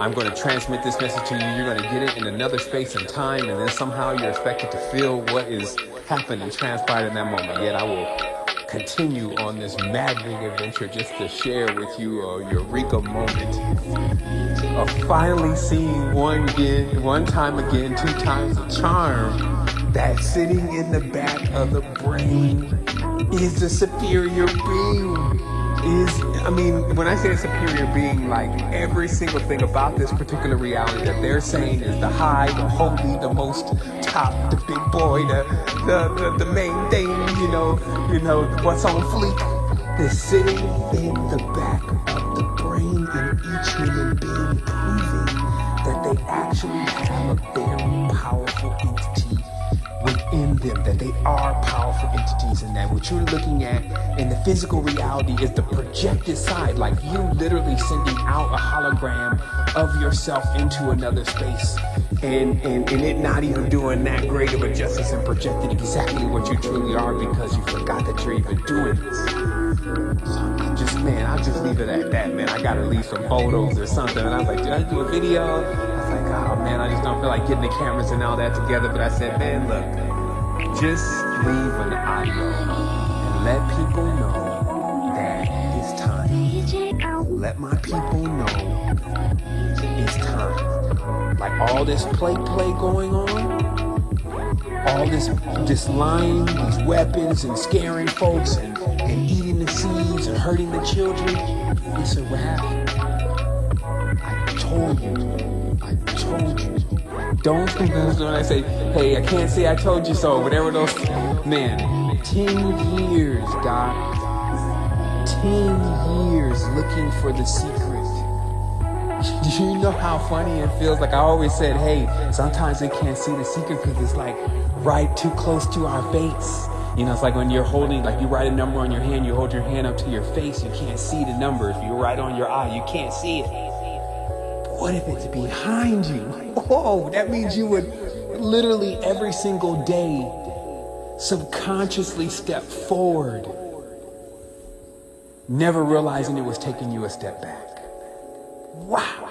I'm going to transmit this message to you. You're going to get it in another space and time, and then somehow you're expected to feel what is happened and transpired in that moment. Yet I will continue on this maddening adventure just to share with you a eureka moment of finally seeing one again, one time again, two times a charm that sitting in the back of the brain is the superior being is, I mean, when I say a superior being, like every single thing about this particular reality that they're saying is the high, the holy, the most top, the big boy, the the, the, the main thing, you know, you know, what's on fleek, is sitting in the back of the brain in each human being, proving that they actually have a very powerful them, that they are powerful entities, and that what you're looking at in the physical reality is the projected side, like you literally sending out a hologram of yourself into another space, and, and, and it not even doing that great of a justice and projecting exactly what you truly are because you forgot that you're even doing this. So just, man, I'll just leave it at that, man. I gotta leave some photos or something. And I was like, did I do a video? I was like, oh man, I just don't feel like getting the cameras and all that together. But I said, man, look, just leave an audio and let people know that it's time. Let my people know it's time. Like all this play play going on, all this this lying, these weapons and scaring folks and, and eating the seeds and hurting the children, it's a wrap. I told you. Don't think that's when I say, hey, I can't say I told you so, whatever those, man, 10 years, guys. 10 years looking for the secret. Do you know how funny it feels? Like I always said, hey, sometimes we can't see the secret because it's like right too close to our face. You know, it's like when you're holding, like you write a number on your hand, you hold your hand up to your face, you can't see the number. If you write on your eye, you can't see it. What if it's behind you? Whoa, that means you would literally every single day subconsciously step forward, never realizing it was taking you a step back. Wow.